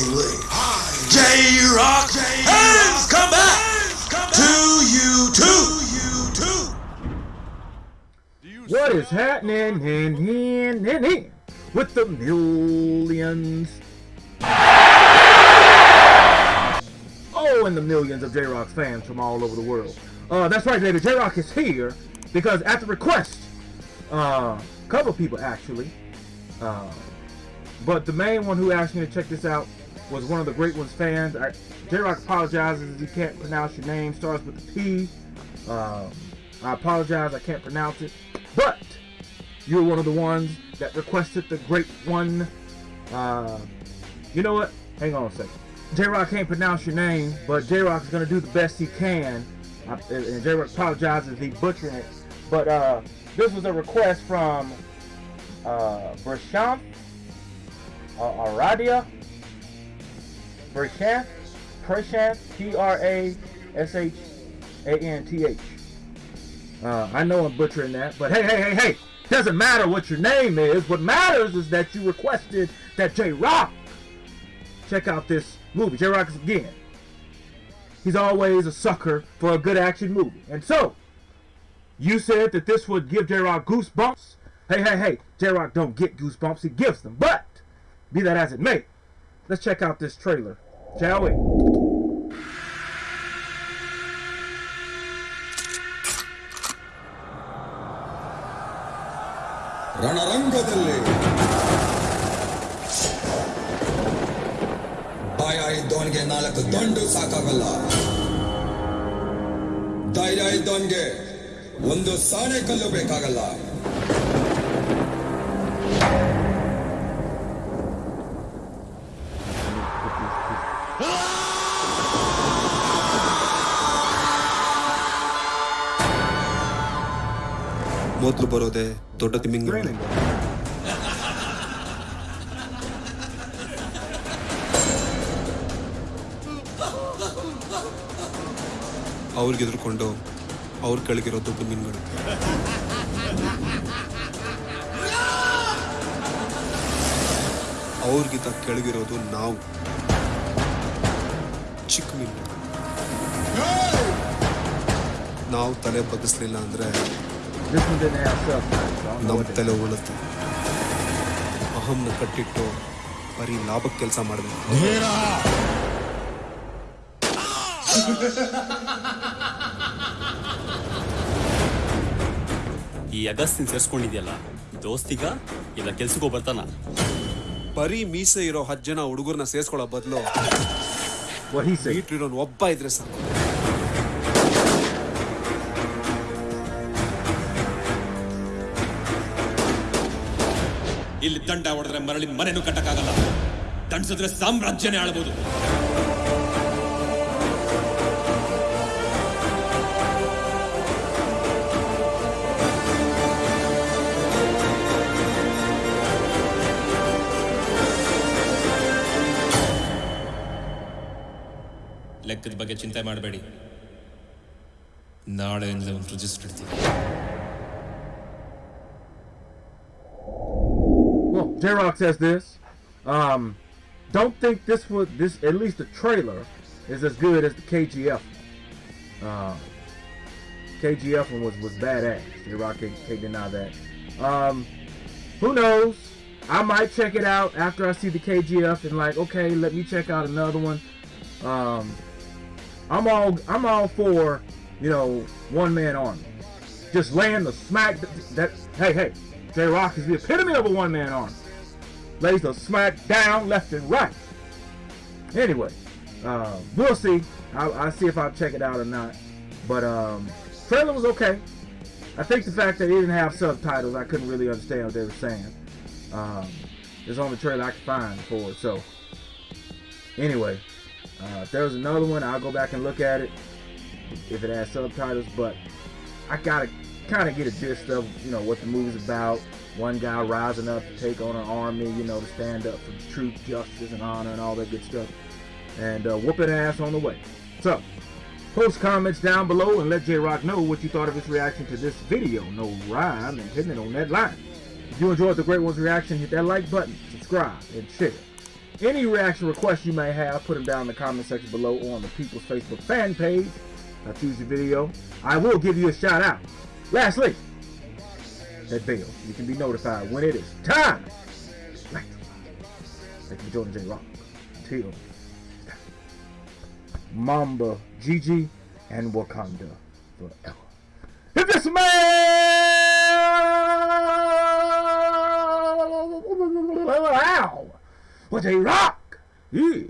highly. J Rock has come back to you too. What is happening in, in, in, with the millions? Oh, and the millions of J-Rock's fans from all over the world. Uh, that's right, baby. J-Rock is here because at the request, uh, a couple people actually, uh, but the main one who asked me to check this out was one of the Great Ones fans. I, J-Rock apologizes he can't pronounce your name. Starts with a P. Uh, I apologize. I can't pronounce it. But you're one of the ones that requested the Great One. Uh, you know what? Hang on a second. J-Rock can't pronounce your name, but J-Rock is going to do the best he can. I, and J-Rock apologizes he butchering it. But uh, this was a request from uh, Brashamp uh, Aradia. Prashanth, Prashanth, P-R-A-S-H-A-N-T-H. Uh, I know I'm butchering that, but hey, hey, hey, hey, doesn't matter what your name is. What matters is that you requested that J Rock check out this movie. J Rock is again. He's always a sucker for a good action movie, and so you said that this would give J Rock goosebumps. Hey, hey, hey, J Rock don't get goosebumps; he gives them. But be that as it may, let's check out this trailer, shall we? ರಣರಂಗದಲ್ಲಿ ಭಯ ಇದ್ದವನಿಗೆ ನಾಲ್ಕು ದಂಡು ಸಾಕಾಗಲ್ಲ ಧೈರ್ಯ ಇದ್ದವನಿಗೆ ಒಂದು ಸಾಣೆ ಕಲ್ಲು ಬೇಕಾಗಲ್ಲ ಮೊದಲು ಬರೋದೆ ದೊಡ್ಡ ತಿಮಿಂಗ ಅವ್ರಿಗೆ ಎದುರ್ಕೊಂಡು ಅವ್ರ ಕೆಳಗಿರೋ ದೊಡ್ಡ ಮೀನುಗಳು ಅವ್ರಿಗಿಂತ ಕೆಳಗಿರೋದು ನಾವು. ಚಿಕ್ಕ ಮೀನು ನಾವು ತಲೆ ಬಗ್ಗಿಸ್ಲಿಲ್ಲ ಅಂದ್ರೆ This one didn't have know ನಮ್ಮ ತಲೆ ಉಳುತ್ತೆ. ಅಹಂನ ಕಟ್ಟಿಟ್ಟು ಬರೀ ಲಾಭಕ್ಕೆ ಕೆಲಸ ಮಾಡಬೇಕು. ಈ ಅಗಸ್ತಿನ ಸೇರ್ಸ್ಕೊಂಡಿದ್ಯಲ್ಲ ದೋಸ್ತಿಗ ಇಲ್ಲ ಕೆಲ್ಸಕ್ಕೂ ಬರ್ತಾನ ಬರೀ ಮೀಸೆ ಇರೋ ಹತ್ತು ಜನ ಹುಡುಗರನ್ನ ಸೇರ್ಸ್ಕೊಳ್ಳೋ ಬದಲು. ಒಬ್ಬ ಇದ್ರೆ ಸಾಕು. ಇಲ್ಲಿ ದಂಡ ಹೊಡೆದ್ರೆ ಮರಳಿ ಮನೆನೂ ಕಟ್ಟಕ್ಕಾಗಲ್ಲ. ದಂಡಿಸಿದ್ರೆ ಸಾಮ್ರಾಜ್ಯನೇ ಆಳ್ಬೋದು. ಲೆಕ್ಕದ ಬಗ್ಗೆ ಚಿಂತೆ ಮಾಡಬೇಡಿ. ನಾಳೆಯಿಂದ ಒಂದು register Well, J Rock says this. Um, don't think this was this at least the trailer is as good as the KGF. Uh, KGF one was was badass. J Rock can't, can't deny that. Um, who knows? I might check it out after I see the KGF and like, okay, let me check out another one. Um, I'm all I'm all for you know one man army. Just laying the smack that, that hey hey J Rock is the epitome of a one man army. Lays the smack down left and right. Anyway, uh, we'll see. I'll, I'll see if I'll check it out or not. But um, trailer was okay. I think the fact that it didn't have subtitles, I couldn't really understand what they were saying. Um, it's the only trailer I could find for it. So, anyway, uh, if there was another one, I'll go back and look at it if it has subtitles. But I gotta kind of get a gist of you know what the movie's about. One guy rising up to take on an army, you know, to stand up for truth, justice, and honor, and all that good stuff, and uh, whooping ass on the way. So, post comments down below and let J Rock know what you thought of his reaction to this video. No rhyme and hitting it on that line. If you enjoyed the Great One's reaction, hit that like button, subscribe, and share. Any reaction requests you may have, put them down in the comment section below or on the People's Facebook fan page. I choose your video, I will give you a shout out. Lastly, that bell. You can be notified when it is time. Thank you, Jordan J. Rock. Till Mamba, Gigi, and Wakanda forever. If this man was a rock, yeah.